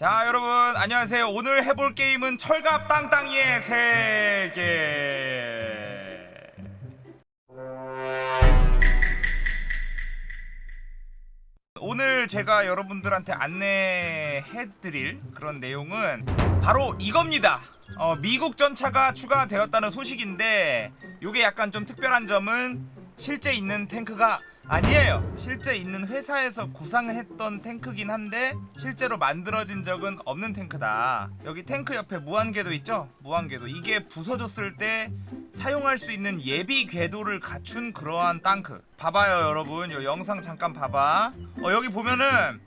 자 여러분 안녕하세요. 오늘 해볼 게임은 철갑 땅땅이의 세계. 오늘 제가 여러분들한테 안내해드릴 그런 내용은 바로 이겁니다. 어, 미국 전차가 추가되었다는 소식인데 이게 약간 좀 특별한 점은 실제 있는 탱크가 아니에요. 실제 있는 회사에서 구상했던 탱크긴 한데 실제로 만들어진 적은 없는 탱크다. 여기 탱크 옆에 무한궤도 있죠? 무한궤도. 이게 부서졌을 때 사용할 수 있는 예비 궤도를 갖춘 그러한 탱크. 봐봐요 여러분. 요 영상 잠깐 봐봐. 어 여기 보면은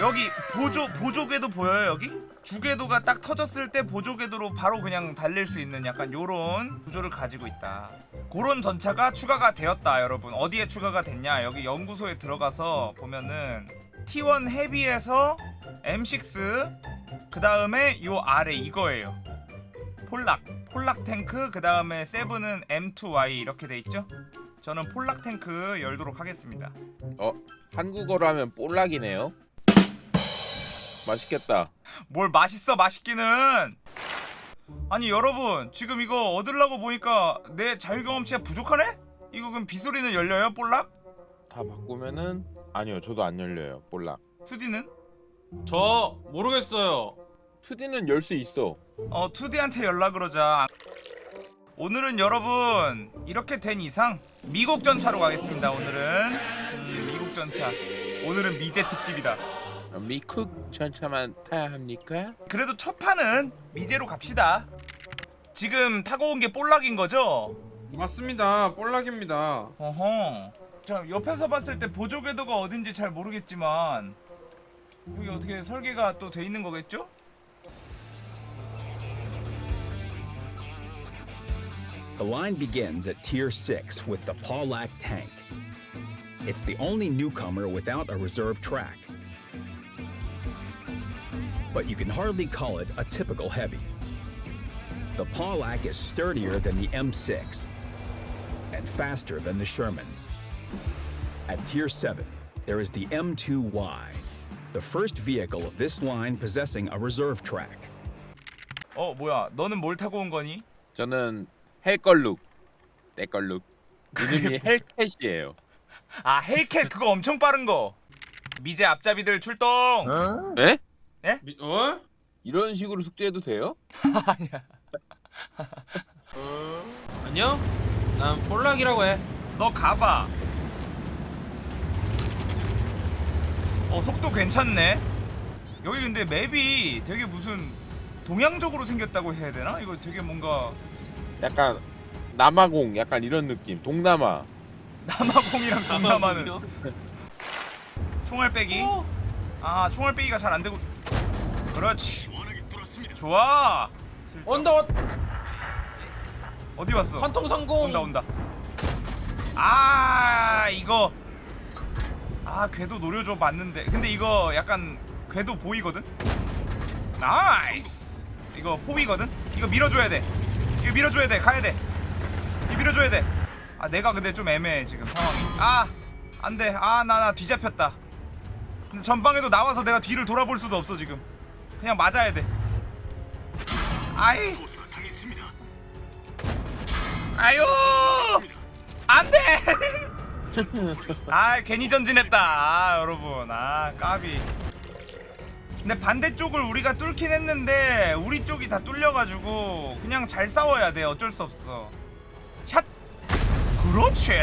여기 보조 보조 궤도 보여요 여기? 주궤도가 딱 터졌을 때 보조 궤도로 바로 그냥 달릴 수 있는 약간 요런 구조를 가지고 있다. 그런 전차가 추가가 되었다 여러분. 어디에 추가가 됐냐? 여기 연구소에 들어가서 보면은 T1 헤비에서 M6 그 다음에 요 아래 이거예요. 폴락 폴락 탱크 그 다음에 세븐은 M2Y 이렇게 돼 있죠? 저는 폴락 탱크 열도록 하겠습니다. 어 한국어로 하면 볼락이네요. 맛있겠다. 뭘 맛있어 맛있기는 아니 여러분 지금 이거 얻으려고 보니까 내 자유경험치가 부족하네? 이거 그럼 비소리는 열려요 볼락? 다 바꾸면은 아니요 저도 안 열려요 볼락. 2D는? 저 모르겠어요. 2D는 열 수 있어. 어 2D한테 연락 그러자 오늘은 여러분 이렇게 된 이상 미국 전차로 가겠습니다 오늘은 음, 미국 전차 오늘은 미제 특집이다 어, 미쿡 전차만 타야 합니까? 그래도 첫 판은 미제로 갑시다 지금 타고 온 게 볼락인 거죠? 맞습니다. 볼락입니다. 어허. 자 옆에서 봤을 때 보조 궤도가 어딘지 잘 모르겠지만 여기 어떻게 설계가 또 돼 있는 거겠죠? The line begins at Tier 6 with the Paulac tank. It's the only newcomer without a reserve track. But you can hardly call it a typical heavy. The Paulac is sturdier than the M6 and faster than the Sherman. At Tier 7, there is the M2Y, the first vehicle of this line possessing a reserve track. 어 뭐야 너는 뭘 타고 온 거니? 저는 헬걸룩 내 걸룩 이름이 헬캣이에요. 아 헬캣 그거 엄청 빠른 거 미제 앞잡이들 출동 에? 미, 어? 이런 식으로 숙제해도 돼요? 아니야 어? 안녕? 난 볼락이라고 해. 너 가봐 어 속도 괜찮네 여기 근데 맵이 되게 무슨 동양적으로 생겼다고 해야 되나? 이거 되게 뭔가 약간 남아공 약간 이런 느낌. 동남아. 남아공이랑 동남아는 어? 총알 빼기 아 총알 빼기가 잘 안 되고 그렇지. 좋아. 언더 어디 왔어? 관통 성공. 온다 온다. 아 이거. 아 궤도 노려줘 봤는데. 근데 이거 약간 궤도 보이거든? nice. 이거 포위거든? 이거 밀어줘야 돼. 이거 밀어줘야 돼. 가야 돼. 이거 밀어줘야 돼아 내가 근데 좀 애매해 지금 상황이. 아 안돼. 아 나 나 뒤잡혔다. 근데 전방에도 나와서 내가 뒤를 돌아볼 수도 없어 지금 그냥 맞아야 돼. 아이. 아유. 안돼. 아 괜히 전진했다. 아, 여러분. 아 까비. 근데 반대쪽을 우리가 뚫긴 했는데 우리 쪽이 다 뚫려가지고 그냥 잘 싸워야 돼. 어쩔 수 없어. 샷. 그렇지.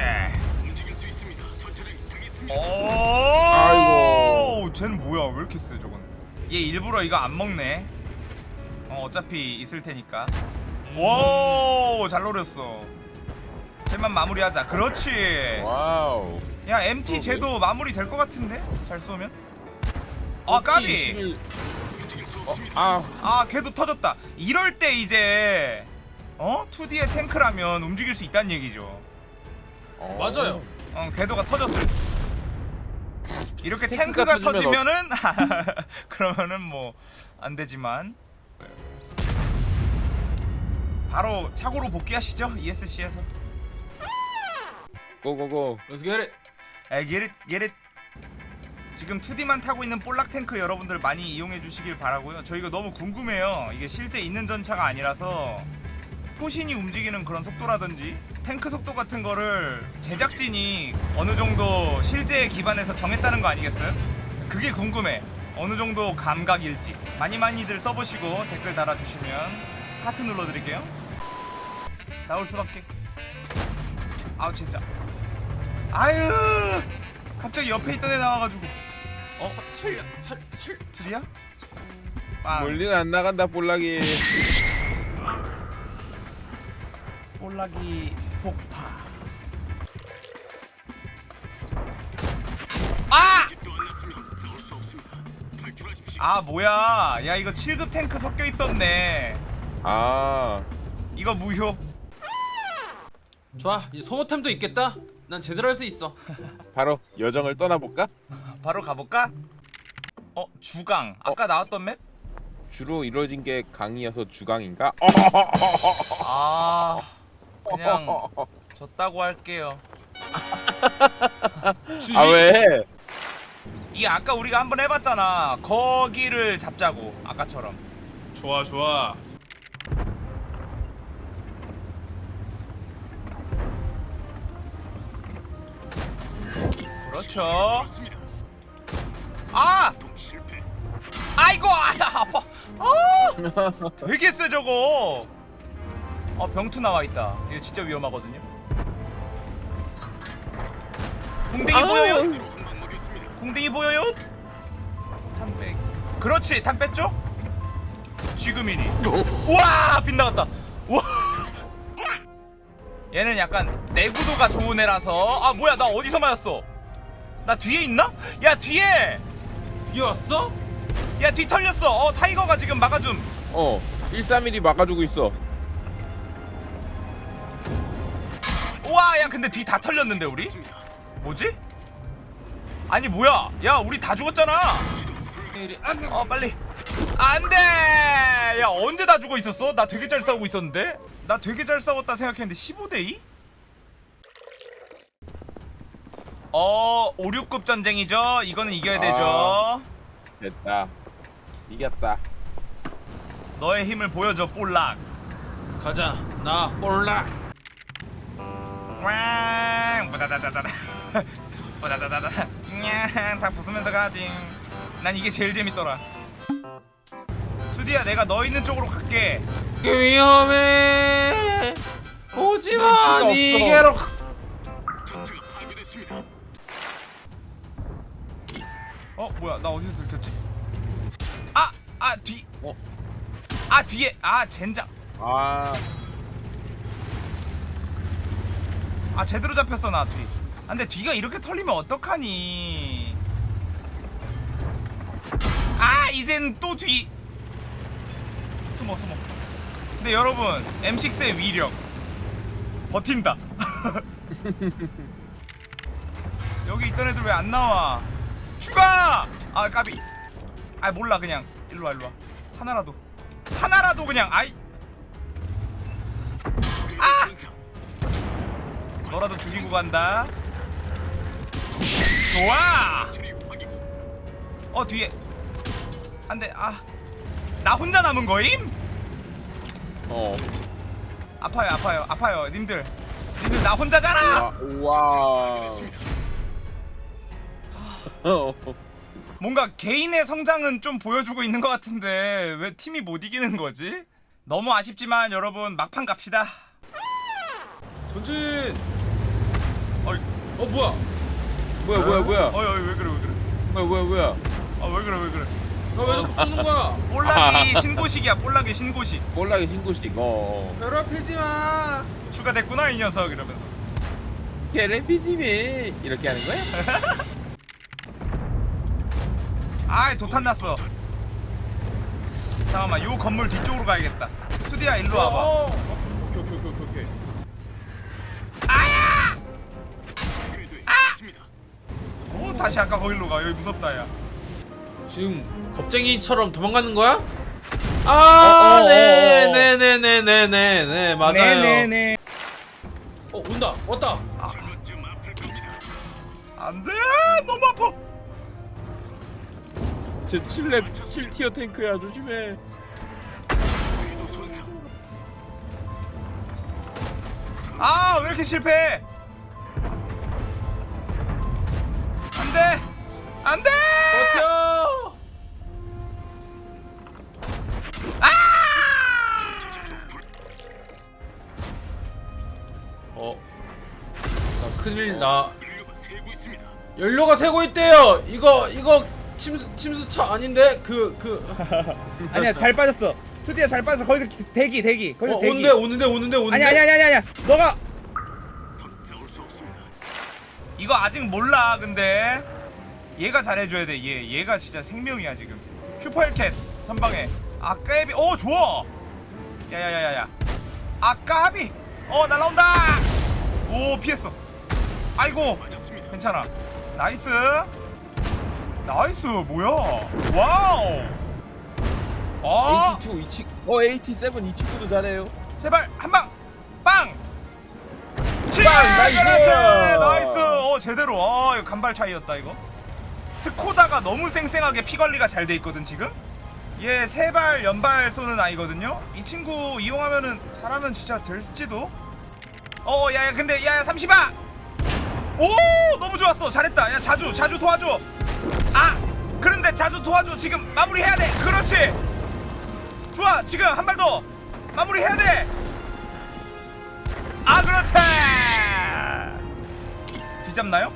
오. 아이고. 쟤는 뭐야? 왜 이렇게 세 저건 얘 일부러 이거 안 먹네. 어 어차피 있을 테니까. 오잘 노렸어. 쟤만 마무리하자. 그렇지. wow. 야 MT 쟤도 마무리 될 것 같은데? 잘 쏘면? 아 까비. 11. 어, 아. 아 걔도 터졌다. 이럴 때 이제 어? 2D의 탱크라면 움직일 수 있다는 얘기죠. 어. 맞아요. 어 궤도가 터졌을 때 이렇게 탱크가 탱크가 터지면 터지면은 그러면은 뭐 안 되지만 바로 차고로 복귀하시죠 ESC에서 고고고. Let's get it. 에 get it get it 지금 2D만 타고 있는 볼락 탱크 여러분들 많이 이용해 주시길 바라고요. 저 이거 너무 궁금해요. 이게 실제 있는 전차가 아니라서 포신이 움직이는 그런 속도라든지 탱크 속도 같은 거를 제작진이 어느 정도 실제에 기반해서 정했다는 거 아니겠어요? 그게 궁금해. 어느 정도 감각일지 많이 많이들 써보시고 댓글 달아주시면 하트 눌러드릴게요. 나올 수밖에. 아우 진짜. 아유 갑자기 옆에 있던 애 나와가지고 어 살려 살 살 드디어? 빵 멀리는 안 나간다 볼락이. 볼락이 폭파 아! 아 뭐야 야 이거 7급 탱크 섞여 있었네 아 이거 무효 좋아 이제 소모템도 있겠다 난 제대로 할 수 있어 바로 여정을 떠나볼까? 바로 가볼까? 어 주강 아까 나왔던 맵? 주로 이루어진 게 강이어서 주강인가? 아 그냥 졌다고 할게요. 주식? 아 왜? 이게 아까 우리가 한번 해봤잖아. 거기를 잡자고 아까처럼. 좋아 좋아. 그렇죠. 아! 아이고 아, 아파. 아! 되게 세 저거 어 병투 나와있다 이거 진짜 위험하거든요 궁뎅이 보여요? 궁뎅이 보여요? 탄백 그렇지 탄 뺐죠? 지금이니 우와 빗나갔다 우와 얘는 약간 내구도가 좋은 애라서 아 뭐야 나 어디서 맞았어 나 뒤에 있나? 야 뒤에 뒤에 왔어? 야 뒤 털렸어 어 타이거가 지금 막아줌 어 131이 막아주고 있어. 우와 야 근데 뒤 다 털렸는데 우리? 뭐지? 아니 뭐야 야 우리 다 죽었잖아 어 빨리 안돼 야 언제 다 죽어 있었어? 나 되게 잘 싸우고 있었는데 나 되게 잘 싸웠다 생각했는데 15대2? 어 5, 6급 전쟁이죠 이거는 이겨야 되죠 아. 됐다. 이겼다. 너의 힘을 보여줘 볼락 가자 나 볼락 꽝. 보다다다다다. 보다다다다. 냥다 부수면서 가지 난 이게 제일 재밌더라. 투디야 내가 너 있는 쪽으로 갈게. 위험해. 오지마. 니게로. 어 뭐야 나 어디서 들켰지? 아아뒤아 어? 뒤에. 아 젠장. 아 아 제대로 잡혔어 나 뒤. 아, 근데 뒤가 이렇게 털리면 어떡하니? 아 이젠 또 뒤. 숨어 숨어. 근데 여러분 M6의 위력 버틴다. 여기 있던 애들 왜 안 나와? 추가! 아 까비. 아 몰라 그냥 일로 와 일로 와. 하나라도 하나라도 그냥 아이. 너라도 죽이고 간다. 좋아. 어 뒤에 안돼 아나 혼자 남은 거임? 어. 아파요 아파요 아파요 님들 님들 나 혼자잖아. 와. 와. 뭔가 개인의 성장은 좀 보여주고 있는 것 같은데 왜 팀이 못 이기는 거지? 너무 아쉽지만 여러분 막판 갑시다. 전진 어 뭐야? 뭐야 뭐야 뭐야? 어이 어이 왜 그래 왜 그래? 뭐야 뭐야 뭐야? 아 왜 그래 왜 그래? 너왜 자꾸 쏘는 거야? 볼락이 신고식이야 볼락이 신고식. 볼락의 신고식 어. 괴롭히지 마. 추가됐구나 이 녀석 이러면서. 게레피님이 이렇게 하는 거야? 아이 도탄 났어. 잠깐만 요 건물 뒤쪽으로 가야겠다. 투디야 일로 와봐. 어. 오 다시 아까 거기로 가 여기 무섭다 야 지금 겁쟁이처럼 도망가는 거야? 아, 어, 네, 어. 네, 네, 네, 네, 네, 네, 맞아요. 네네네 어, 온다, 왔다. 안돼 너무 아파 제 7렙 7티어 탱크야 조심해 아 왜 이렇게 실패 안돼! 안돼! 버텨! 아! 어. 나 큰일 나. 연료가 새고 있대요. 이거 이거 침수 침수차 아닌데? 그 그. 아니야 잘 빠졌어. 투디야 잘 빠졌어. 거기서 기- 대기 대기. 거기서 어, 대기. 오는데 오는데 오는데 오는데. 아니 아니 아니 아니 아니 너가! 이거 아직 몰라 근데 얘가 잘해줘야 돼 얘 얘가 진짜 생명이야 지금. 슈퍼헬켓 선방에. 아까비. 오 좋아. 야야야야야. 아까비. 어 날라온다. 오 피했어. 아이고. 괜찮아. nice. nice. 뭐야? wow. 어? AT2 이 친, 어 AT7 이 친구도 잘해요. 제발 한방. 빵! 치! nice! nice! 어 제대로. 어 이거 간발 차이였다 이거 스코다가 너무 쌩쌩하게 피 관리가 잘 돼 있거든 지금? 얘 세발 연발 쏘는 아이거든요? 이 친구 이용하면은 잘하면 진짜 될지도? 어 야야 근데 야야 30아! 오 너무 좋았어. 잘했다. 야 자주 자주 도와줘. 아 그런데 자주 도와줘. 지금 마무리해야 돼. 그렇지. 좋아. 지금 한 발 더. 마무리해야 돼. 아 그렇지. 뒤잡나요?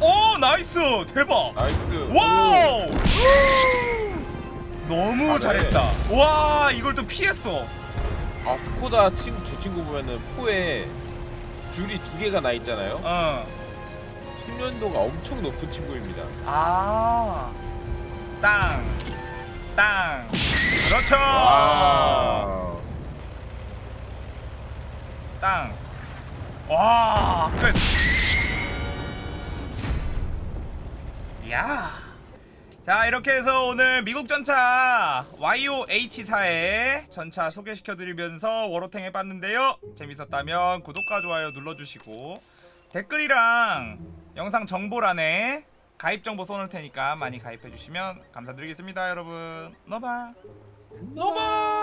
오 nice 대박 nice wow 너무 잘해. 잘했다 와 이걸 또 피했어 아 스코다 친구 저 친구 보면은 포에 줄이 두 개가 나 있잖아요 어. 숙련도가 엄청 높은 친구입니다 아. 땅. 땅. 그렇죠. 와 땅. 와, 끝. 야. 자, 이렇게 해서 오늘 미국 전차 YOH4의 전차 소개시켜 드리면서 워로탱 해 봤는데요. 재밌었다면 구독과 좋아요 눌러 주시고 댓글이랑 영상 정보란에 가입 정보 써놓을 테니까 많이 가입해 주시면 감사드리겠습니다, 여러분. 너바. 너마.